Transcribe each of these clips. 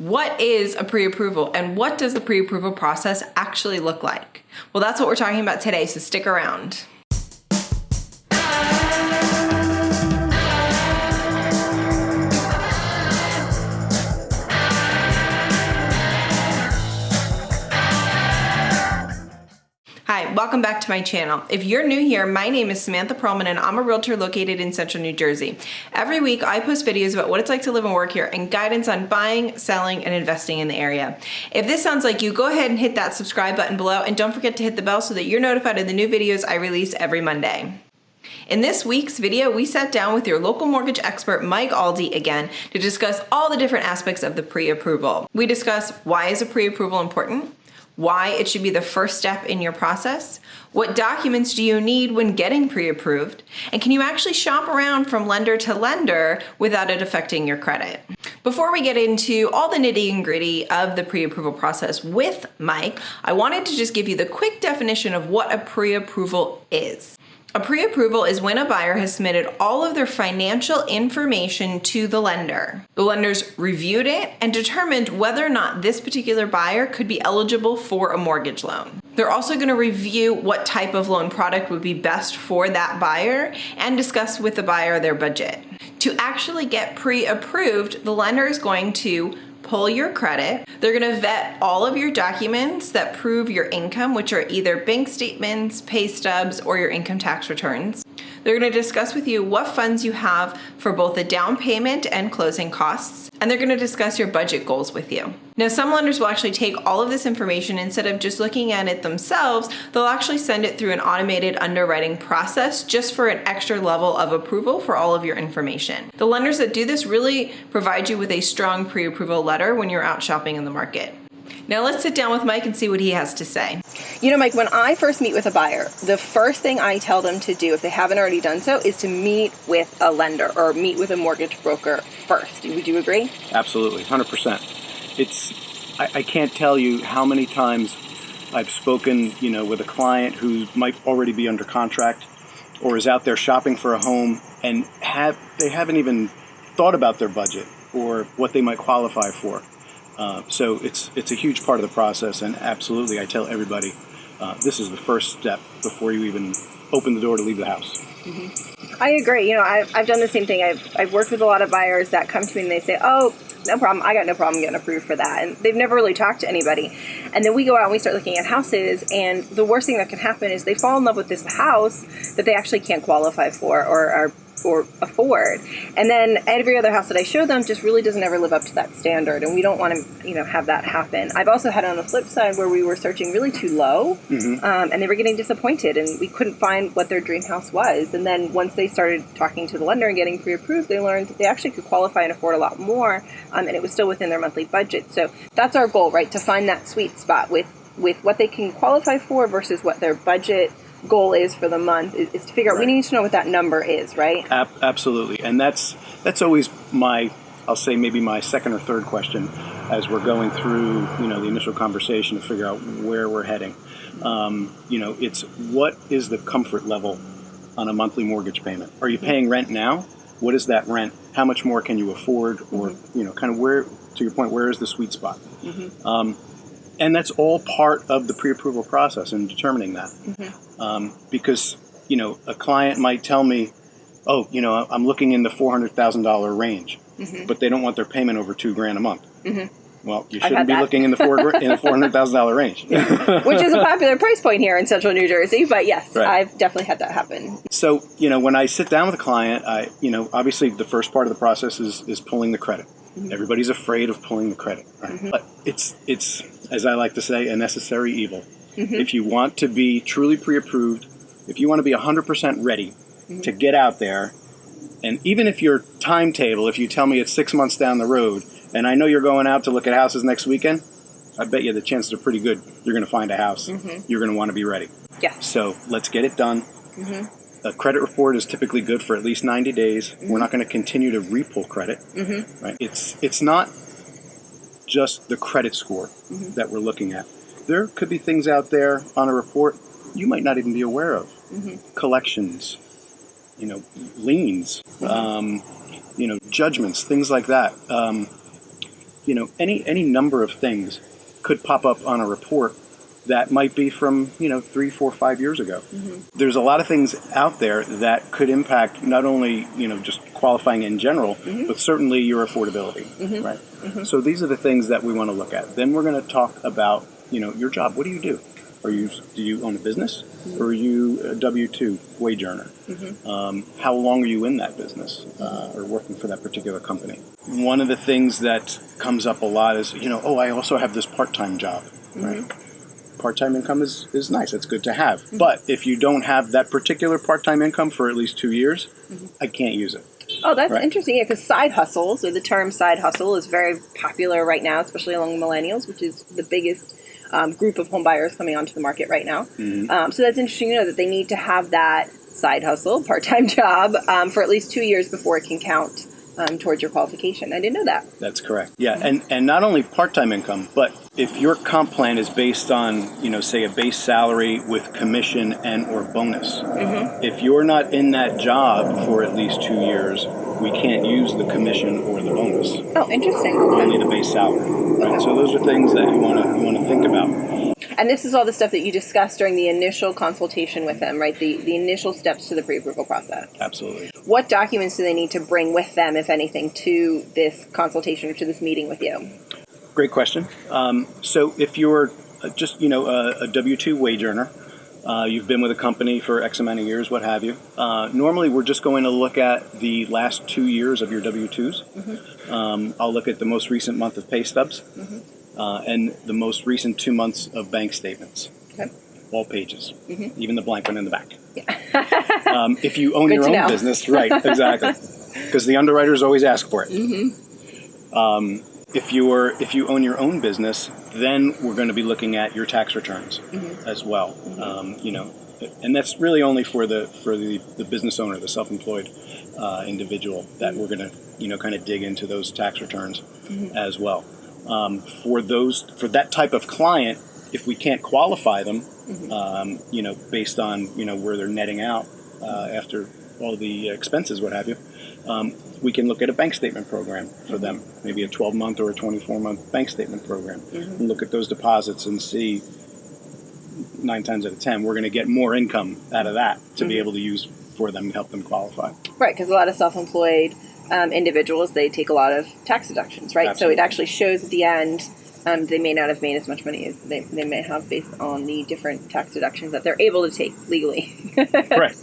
What is a pre-approval and what does the pre-approval process actually look like? Well, that's what we're talking about today, so stick around. Hi, welcome back to my channel. If you're new here, my name is Samantha Perlman and I'm a realtor located in central New Jersey. Every week I post videos about what it's like to live and work here and guidance on buying, selling, and investing in the area. If this sounds like you, go ahead and hit that subscribe button below and don't forget to hit the bell so that you're notified of the new videos I release every Monday. In this week's video, we sat down with your local mortgage expert, Mike Aldi, again to discuss all the different aspects of the pre-approval. We discuss why is a pre-approval important, why it should be the first step in your process, what documents do you need when getting pre-approved, and can you actually shop around from lender to lender without it affecting your credit? Before we get into all the nitty and gritty of the pre-approval process with Mike, I wanted to just give you the quick definition of what a pre-approval is. A pre-approval is when a buyer has submitted all of their financial information to the lender. The lenders reviewed it and determined whether or not this particular buyer could be eligible for a mortgage loan. They're also going to review what type of loan product would be best for that buyer and discuss with the buyer their budget. To actually get pre-approved, the lender is going to pull your credit. They're gonna vet all of your documents that prove your income, which are either bank statements, pay stubs, or your income tax returns. They're gonna discuss with you what funds you have for both the down payment and closing costs, and they're gonna discuss your budget goals with you. Now, some lenders will actually take all of this information instead of just looking at it themselves, they'll actually send it through an automated underwriting process just for an extra level of approval for all of your information. The lenders that do this really provide you with a strong pre-approval letter when you're out shopping in the market. Now let's sit down with Mike and see what he has to say. You know, Mike, when I first meet with a buyer, the first thing I tell them to do, if they haven't already done so, is to meet with a lender or meet with a mortgage broker first. Would you agree? Absolutely, 100%. It's, I, I can't tell you how many times I've spoken, you know, with a client who might already be under contract or is out there shopping for a home and have they haven't even thought about their budget or what they might qualify for. Uh, so it's it's a huge part of the process, and absolutely, I tell everybody uh, this is the first step before you even open the door to leave the house. Mm-hmm. I agree. You know, I've, I've done the same thing. I've, I've worked with a lot of buyers that come to me and they say, oh, no problem. I got no problem getting approved for that. And they've never really talked to anybody. And then we go out and we start looking at houses. And the worst thing that can happen is they fall in love with this house that they actually can't qualify for or are or afford. And then every other house that I show them just really doesn't ever live up to that standard, and we don't want to, you know, have that happen. I've also had on the flip side where we were searching really too low, mm-hmm. um, and they were getting disappointed, and we couldn't find what their dream house was. And then once they started talking to the lender and getting pre-approved, they learned that they actually could qualify and afford a lot more, um, and it was still within their monthly budget. So that's our goal, right? To find that sweet spot with with what they can qualify for versus what their budget goal is for the month is, is to figure out right. we need to know what that number is right? Ab- absolutely. And that's that's always my i'll say maybe my second or third question as we're going through you know the initial conversation to figure out where we're heading. Um, you know it's what is the comfort level on a monthly mortgage payment? Are you paying rent now? What is that rent? How much more can you afford? Or mm-hmm. you know kind of where to your point where is the sweet spot? Mm-hmm. um, and that's all part of the pre-approval process in determining that. Mm-hmm. Um, because you know, a client might tell me, "Oh, you know, I'm looking in the four hundred thousand dollar range," mm-hmm. but they don't want their payment over two grand a month. Mm-hmm. Well, you shouldn't be that. looking in the four in the four hundred thousand dollar range, which is a popular price point here in Central New Jersey. But yes, right. I've definitely had that happen. So you know, when I sit down with a client, I you know, obviously the first part of the process is is pulling the credit. Mm-hmm. Everybody's afraid of pulling the credit, right? Mm-hmm. But it's it's as I like to say, a necessary evil. Mm-hmm. If you want to be truly pre-approved, if you want to be 100% ready mm-hmm. to get out there, and even if your timetable, if you tell me it's six months down the road, and I know you're going out to look at houses next weekend, I bet you the chances are pretty good you're going to find a house. Mm-hmm. You're going to want to be ready. Yes. So let's get it done. Mm-hmm. A credit report is typically good for at least 90 days. We're not going to continue to repull credit. Mm-hmm. Right? It's it's not just the credit score mm-hmm. that we're looking at. There could be things out there on a report you might not even be aware of. Mm-hmm. Collections, you know, liens, mm-hmm. um, you know, judgments, things like that. Um, you know, any any number of things could pop up on a report that might be from you know three, four, five years ago. Mm-hmm. There's a lot of things out there that could impact not only you know just qualifying in general, mm-hmm. but certainly your affordability, mm-hmm. right? So these are the things that we want to look at. Then we're going to talk about you know your job. What do you do? Are you do you own a business, or are you a W two wage earner? Um, how long are you in that business uh, or working for that particular company? One of the things that comes up a lot is you know oh I also have this part time job, right? Part-time income is, is nice it's good to have but if you don't have that particular part-time income for at least two years i can't use it Oh, that's Right. interesting. Yeah, because side hustles, or the term side hustle, is very popular right now, especially among millennials, which is the biggest um, group of home buyers coming onto the market right now. Um, so that's interesting to know that they need to have that side hustle, part time job, um, for at least two years before it can count um, towards your qualification. I didn't know that. that's correct yeah and and not only part-time income but if your comp plan is based on you know say a base salary with commission and or bonus if you're not in that job for at least two years we can't use the commission or the bonus Oh, interesting. only the base salary right so those are things that you want to you want to think about And this is all the stuff that you discussed during the initial consultation with them, right? The, the initial steps to the pre approval process. absolutely What documents do they need to bring with them, if anything, to this consultation or to this meeting with you? Great question. Um, so, if you're uh, just you know a, a W two wage earner, uh, you've been with a company for X amount of years, what have you. Uh, normally, we're just going to look at the last two years of your W 2s Um, I'll look at the most recent month of pay stubs uh, and the most recent two months of bank statements. Okay. All pages, even the blank one in the back. um, if you own Good your own know. business, right? Exactly, because the underwriters always ask for it if you're if you own your own business, then we're going to be looking at your tax returns as well. Um, you know, and that's really only for the for the, the business owner, the self-employed uh, individual, that we're going to you know kind of dig into those tax returns as well. Um, for those for that type of client, if we can't qualify them, um, you know, based on you know where they're netting out uh, after all the expenses, what have you, um, we can look at a bank statement program for them, maybe a 12 month or a 24 month bank statement program, and look at those deposits and see nine times out of ten we're going to get more income out of that to be able to use for them to help them qualify. Right, because a lot of self-employed um, individuals they take a lot of tax deductions, right? Absolutely. So it actually shows at the end um, they may not have made as much money as they, they may have based on the different tax deductions that they're able to take legally. right,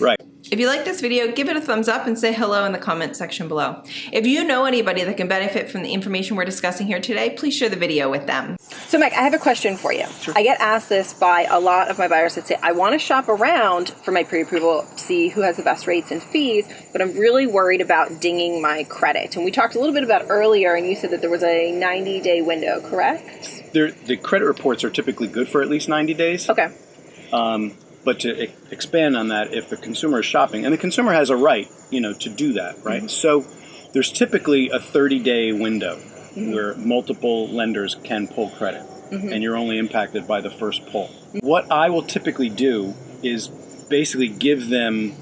right. If you like this video, give it a thumbs up and say hello in the comment section below. If you know anybody that can benefit from the information we're discussing here today, please share the video with them. So, Mike, I have a question for you. I get asked this by a lot of my buyers that say, I want to shop around for my pre approval to see who has the best rates and fees, but I'm really worried about dinging my credit. And we talked a little bit about earlier, and you said that there was a 90 day window, correct? They're, the credit reports are typically good for at least 90 days. Okay. Um, But to expand on that, if the consumer is shopping, and the consumer has a right, you know, to do that, right? Mm-hmm. So there's typically a 30-day window mm-hmm. where multiple lenders can pull credit, mm-hmm. and you're only impacted by the first pull. What I will typically do is basically give them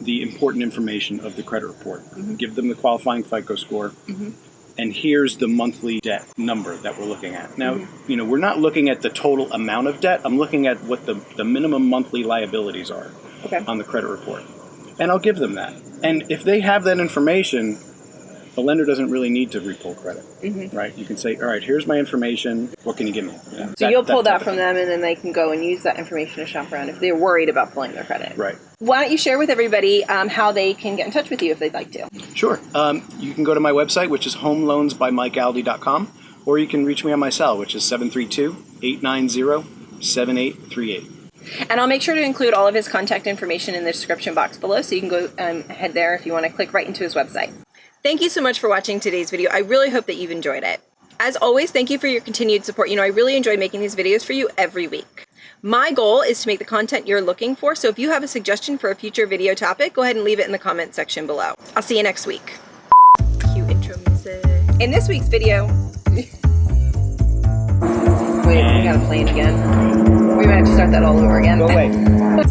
the important information of the credit report, give them the qualifying FICO score, and here's the monthly debt number that we're looking at. Now, mm-hmm. you know, we're not looking at the total amount of debt. I'm looking at what the, the minimum monthly liabilities are Okay. on the credit report. And I'll give them that. And if they have that information, the lender doesn't really need to repull credit, right? You can say, all right, here's my information. What can you give me? You know, So you'll pull that of from them, and then they can go and use that information to shop around if they're worried about pulling their credit. Right. Why don't you share with everybody um, how they can get in touch with you if they'd like to? Sure. Um, you can go to my website, which is homeloansbymikealdi.com, or you can reach me on my cell, which is 732 890 7838. And I'll make sure to include all of his contact information in the description box below, so you can go um, head there if you want to click right into his website. Thank you so much for watching today's video. I really hope that you've enjoyed it. As always, thank you for your continued support. You know, I really enjoy making these videos for you every week. My goal is to make the content you're looking for, so if you have a suggestion for a future video topic, go ahead and leave it in the comment section below. I'll see you next week. Cue intro music. In this week's video... Wait, we gotta play it again. We might have to start that all over again. Go away.